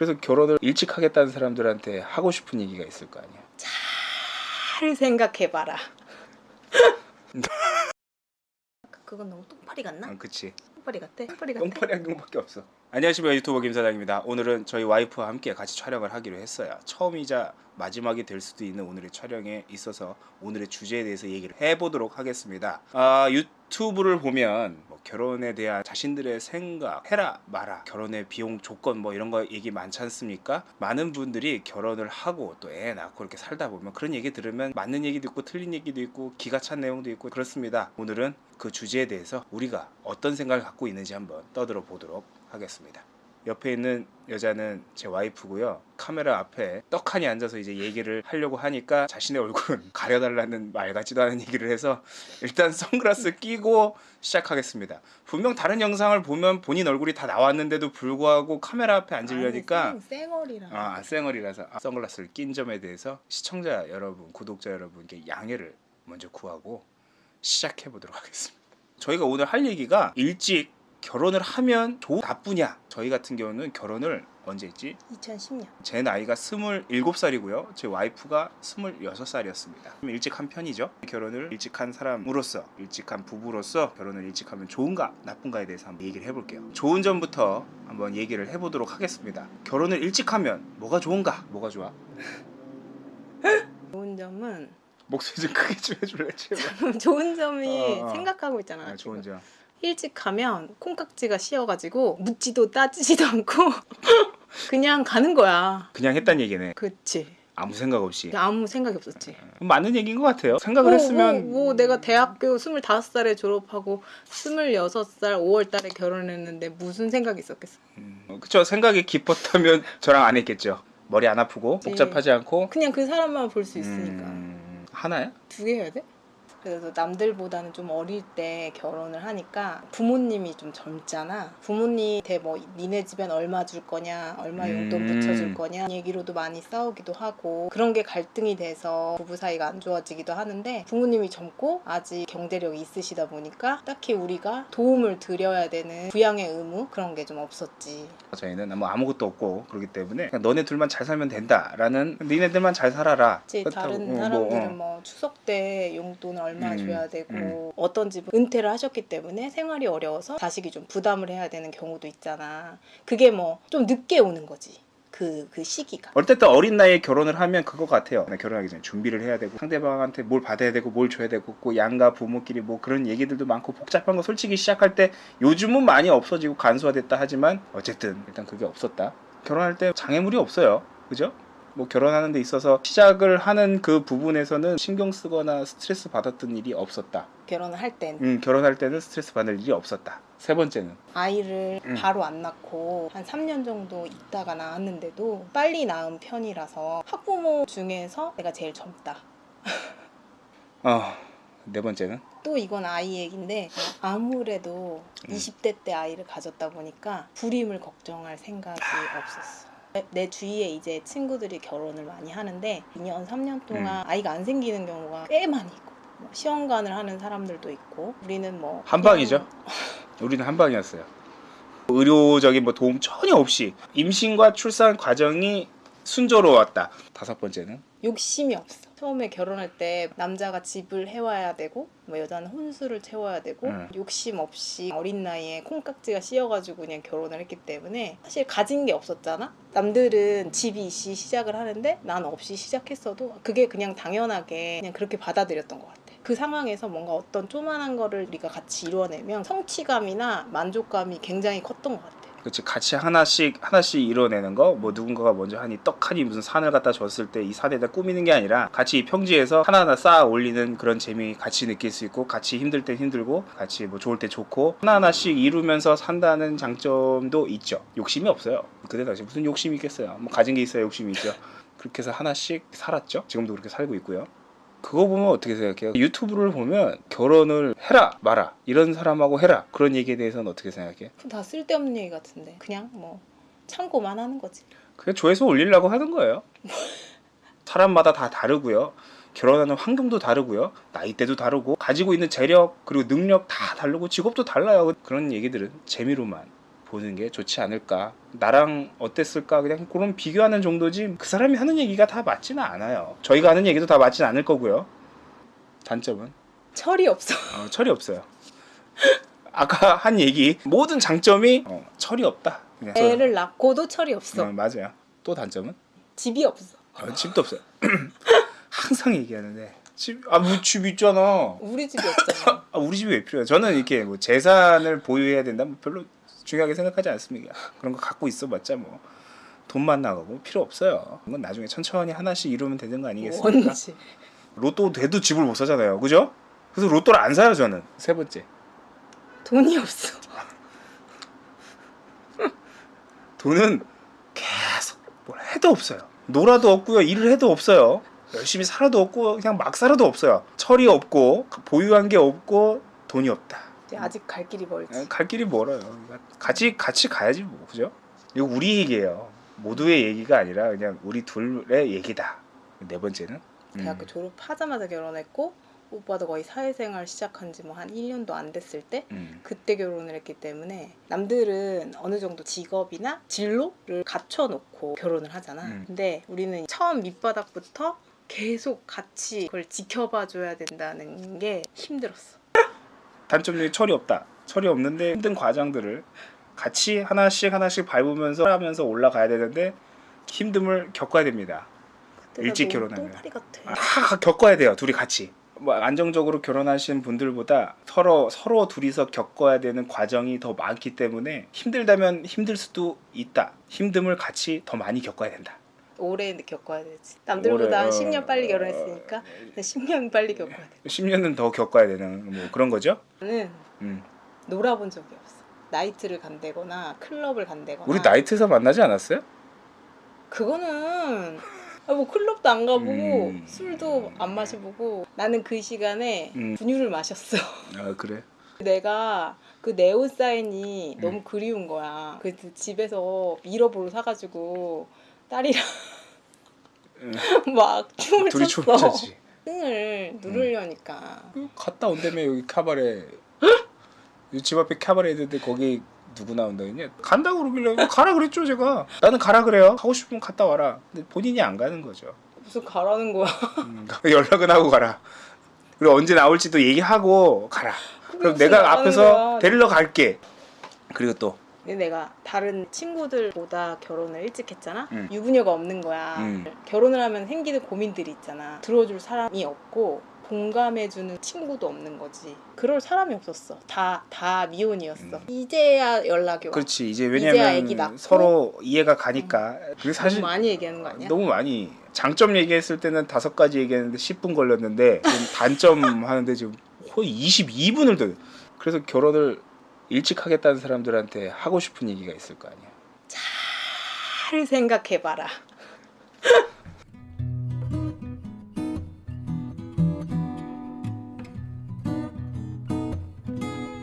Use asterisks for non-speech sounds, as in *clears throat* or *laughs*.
그래서 결혼을 일찍 하겠다는 사람들한테 하고 싶은 얘기가 있을 거 아니야. 잘 생각해봐라. *laughs* 그건 너무 똥파리 같나? 아, 그치. 똥파리 같아? 똥파리 같아? 똥파리 한경밖에 없어. 안녕하십니까 유튜버 김사장입니다. 오늘은 저희 와이프와 함께 같이 촬영을 하기로 했어요. 처음이자 마지막이 될 수도 있는 오늘의 촬영에 있어서 오늘의 주제에 대해서 얘기를 해보도록 하겠습니다. 아, 유튜브를 보면 뭐 결혼에 대한 자신들의 생각, 해라 마라, 결혼의 비용 조건 뭐 이런 거 얘기 많지 않습니까? 많은 분들이 결혼을 하고 또 애 낳고 이렇게 살다 보면 그런 얘기 들으면 맞는 얘기도 있고 틀린 얘기도 있고 기가 찬 내용도 있고 그렇습니다. 오늘은 그 주제에 대해서 우리가 어떤 생각을 갖고 있는지 한번 떠들어 보도록 하겠습니다. 옆에 있는 여자는 제 와이프고요. 카메라 앞에 떡하니 앉아서 이제 얘기를 하려고 하니까 자신의 얼굴은 *laughs* 가려달라는 말 같지도 않은 얘기를 해서 일단 선글라스 끼고 시작하겠습니다. 분명 다른 영상을 보면 본인 얼굴이 다 나왔는데도 불구하고 카메라 앞에 앉으려니까 쌩- 쌩얼이라. 아 쌩얼이라서 아, 선글라스를 낀 점에 대해서 시청자 여러분, 구독자 여러분께 양해를 먼저 구하고 시작해 보도록 하겠습니다. 저희가 오늘 할 얘기가 일찍 결혼을 하면 좋 나쁘냐? 저희 같은 경우는 결혼을 언제 했지? 2010년. 제 나이가 27살이고요. 제 와이프가 26살이었습니다. 일찍 한 편이죠. 결혼을 일찍 한 사람으로서, 일찍 한 부부로서 결혼을 일찍 하면 좋은가, 나쁜가에 대해서 한번 얘기를 해볼게요. 좋은 점부터 한번 얘기를 해보도록 하겠습니다. 결혼을 일찍 하면 뭐가 좋은가? 뭐가 좋아? 좋은 점은 목소리 좀 크게 좀 해줄래? 제발. *laughs* 좋은 점이 어, 어. 생각하고 있잖아. 아, 좋은 점. 일찍 가면 콩깍지가 씌어가지고 묻지도 따지지도 않고 *laughs* 그냥 가는 거야. 그냥 했단 얘기네. 그치. 아무 생각 없이. 아무 생각이 없었지. 맞는 얘기인 것 같아요. 생각을 뭐, 했으면 뭐, 뭐 내가 대학교 25살에 졸업하고 26살 5월 달에 결혼했는데 무슨 생각이 있었겠어. 음, 그쵸 생각이 깊었다면 *laughs* 저랑 안 했겠죠. 머리 안 아프고. 복잡하지 않고 그냥 그 사람만 볼 수 있으니까. 음, 하나야? 두 개 해야 돼? 그래서 남들보다는 좀 어릴 때 결혼을 하니까 부모님이 좀 젊잖아. 부모님한테 뭐 니네 집엔 얼마 줄 거냐, 얼마 용돈 음. 붙여줄 거냐 얘기로도 많이 싸우기도 하고 그런 게 갈등이 돼서 부부 사이가 안 좋아지기도 하는데 부모님이 젊고 아직 경제력이 있으시다 보니까 딱히 우리가 도움을 드려야 되는 부양의 의무 그런 게 좀 없었지. 저희는 뭐 아무것도 없고 그렇기 때문에 너네 둘만 잘 살면 된다라는 니네들만 잘 살아라. 그렇다고, 다른 어, 뭐, 사람들은 어. 뭐, 추석 때 용돈을 얼마 음, 줘야 되고 음. 어떤 집은 은퇴를 하셨기 때문에 생활이 어려워서 자식이 좀 부담을 해야 되는 경우도 있잖아. 그게 뭐 좀 늦게 오는 거지. 그, 그 시기가. 어쨌든 어린 나이에 결혼을 하면 그거 같아요. 결혼하기 전에 준비를 해야 되고 상대방한테 뭘 받아야 되고 뭘 줘야 되고 그 양가 부모끼리 뭐 그런 얘기들도 많고 복잡한 거 솔직히 시작할 때 요즘은 많이 없어지고 간소화됐다 하지만 어쨌든 일단 그게 없었다. 결혼할 때 장애물이 없어요. 그죠? 뭐 결혼하는 데 있어서 시작을 하는 그 부분에서는 신경 쓰거나 스트레스 받았던 일이 없었다. 결혼을 할 땐. 음, 결혼할 때는 스트레스 받을 일이 없었다. 세 번째는 아이를 음. 바로 안 낳고 한 3년 정도 있다가 낳았는데도 빨리 낳은 편이라서 학부모 중에서 내가 제일 젊다. *laughs* 어, 네 번째는 또 이건 아이 얘기인데 아무래도 음. 20대 때 아이를 가졌다 보니까 불임을 걱정할 생각이 없었어. 내- 내 주위에 이제 친구들이 결혼을 많이 하는데 2년, 3년 동안 아이가 안 생기는 경우가 꽤 많이 있고 뭐 시험관을 하는 사람들도 있고 우리는 뭐 한 방이죠. 우리는 한 방이었어요. 의료적인 뭐 도움 전혀 없이 임신과 출산 과정이 순조로웠다. 다섯 번째는 욕심이 없어. 처음에 결혼할 때 남자가 집을 해와야 되고 뭐 여자는 혼수를 채워야 되고 음. 욕심 없이 어린 나이에 콩깍지가 씌어가지고 그냥 결혼을 했기 때문에 사실 가진 게 없었잖아. 남들은 집이 있이 시작을 하는데 난 없이 시작했어도 그게 그냥 당연하게 그냥 그렇게 받아들였던 것 같아. 그 상황에서 뭔가 어떤 조만한 거를 우리가 같이 이루어내면 성취감이나 만족감이 굉장히 컸던 것 같아. 그렇지 같이 하나씩 하나씩 이뤄내는 거 뭐 누군가가 먼저 하니 떡하니 무슨 산을 갖다 줬을 때 이 산에다 꾸미는 게 아니라 같이 이 평지에서 하나하나 쌓아 올리는 그런 재미 같이 느낄 수 있고 같이 힘들 때 힘들고 같이 뭐 좋을 때 좋고 하나하나씩 이루면서 산다는 장점도 있죠. 욕심이 없어요. 그때 당시 무슨 욕심이 있겠어요? 뭐 가진 게 있어야 욕심이 있죠. 그렇게 해서 하나씩 살았죠? 지금도 그렇게 살고 있고요 그거 보면 어떻게 생각해요? 유튜브를 보면 결혼을 해라 마라 이런 사람하고 해라 그런 얘기에 대해서는 어떻게 생각해? 다 쓸데없는 얘기 같은데 그냥 뭐 참고만 하는 거지. 그냥 조회수 올리려고 하는 거예요. *laughs* 사람마다 다 다르고요. 결혼하는 환경도 다르고요. 나이대도 다르고 가지고 있는 재력 그리고 능력 다 다르고 직업도 달라요. 그런 얘기들은 재미로만 보는 게 좋지 않을까. 나랑 어땠을까 그냥 그런 비교하는 정도지 그 사람이 하는 얘기가 다 맞지는 않아요. 저희가 하는 얘기도 다 맞지는 않을 거고요. 단점은 철이 없어. 어, 철이 없어요. 아까 한 얘기 모든 장점이 어, 철이 없다. 그냥 애를 낳고도 철이 없어. 어, 맞아요. 또 단점은 집이 없어. 어, 집도 없어요. *clears throat* 항상 얘기하는데 집, 아, 뭐집 있잖아. 우리 집이 없잖아. *laughs* 아, 우리 집이 왜 필요해요? 저는 이렇게 뭐 재산을 보유해야 된다, 뭐 별로 중요하게 생각하지 않습니다. 그런 거 갖고 있어봤자 뭐 돈만 나가고 필요 없어요. 그건 나중에 천천히 하나씩 이루면 되는 거 아니겠습니까? 뭔지. 로또 돼도 집을 못 사잖아요, 그죠? 그래서 로또를 안 사요 저는. 세 번째, 돈이 없어. 돈은 계속 뭘 해도 없어요. 놀아도 없고요, 일을 해도 없어요. 열심히 살아도 없고 그냥 막 살아도 없어요. 철이 없고 보유한 게 없고 돈이 없다. 이제 아직 갈 길이 멀지. 갈 길이 멀어요. 같이 같이 가야지 뭐 그죠? 이거 우리 얘기예요. 모두의 얘기가 아니라 그냥 우리 둘의 얘기다. 네 번째는 대학교 졸업하자마자 결혼했고 오빠도 거의 사회생활 시작한 지 뭐 한 1년도 안 됐을 때 음. 그때 결혼을 했기 때문에 남들은 어느 정도 직업이나 진로를 갖춰 놓고 결혼을 하잖아. 음. 근데 우리는 처음 밑바닥부터 계속 같이 그걸 지켜봐 줘야 된다는 게 힘들었어. 단점 중에 철이 없다. 철이 없는데 힘든 과정들을 같이 하나씩 하나씩 밟으면서 하면서 올라가야 되는데 힘듦을 겪어야 됩니다. 일찍 결혼하면. 아, 다 겪어야 돼요. 둘이 같이. 뭐 안정적으로 결혼하신 분들보다 서로 서로 둘이서 겪어야 되는 과정이 더 많기 때문에 힘들다면 힘들 수도 있다. 힘듦을 같이 더 많이 겪어야 된다. 오래 겪어야 되지. 남들보다 한 어, 10년 빨리 결혼했으니까 10년 빨리 겪어야 돼. 10년은 더 겪어야 되는 뭐 그런 거죠. 나는 음. 놀아본 적이 없어. 나이트를 간다거나 클럽을 간다거나. 우리 나이트에서 만나지 않았어요? 그거는 아, 뭐 클럽도 안 가보고 음. 술도 안 마셔보고 나는 그 시간에 음. 분유를 마셨어. 아 그래. 내가 그 네온 사인이 음. 너무 그리운 거야. 그래서 집에서 미러보로 사가지고 딸이랑 음. *laughs* 막 춤을 둘이 췄어. 춤췄지. 등을 누르려니까 그 갔다 온다며 여기 카바레. 여기 집 앞에 카바레 있는데 거기 누구 나온다 했냐? 간다고 그러길래 가라 그랬죠 제가. 나는 가라 그래요. 가고 싶으면 갔다 와라. 근데 본인이 안 가는 거죠. 무슨 가라는 거야. 음, 연락은 하고 가라. 그리고 언제 나올지도 얘기하고 가라. 그럼 내가 나가는 앞에서 거야. 데리러 갈게. 그리고 또 내가 다른 친구들보다 결혼을 일찍 했잖아. 음. 유부녀가 없는 거야. 음. 결혼을 하면 생기는 고민들이 있잖아. 들어줄 사람이 없고 공감해주는 친구도 없는 거지. 그럴 사람이 없었어. 다 다 미혼이었어. 음. 이제야 연락이 와. 그렇지 이제 왜냐면. 서로 이해가 가니까. 그리고 사실 너무 많이 얘기하는 거 아니야? 너무 많이 장점 얘기했을 때는 다섯 가지 얘기했는데 10분 걸렸는데 단점 *laughs* 하는데 지금 거의 22분을 더. 그래서 결혼을 일찍 하겠다는 사람들한테 하고 싶은 얘기가 있을 거 아니야. 잘 생각해봐라. *laughs*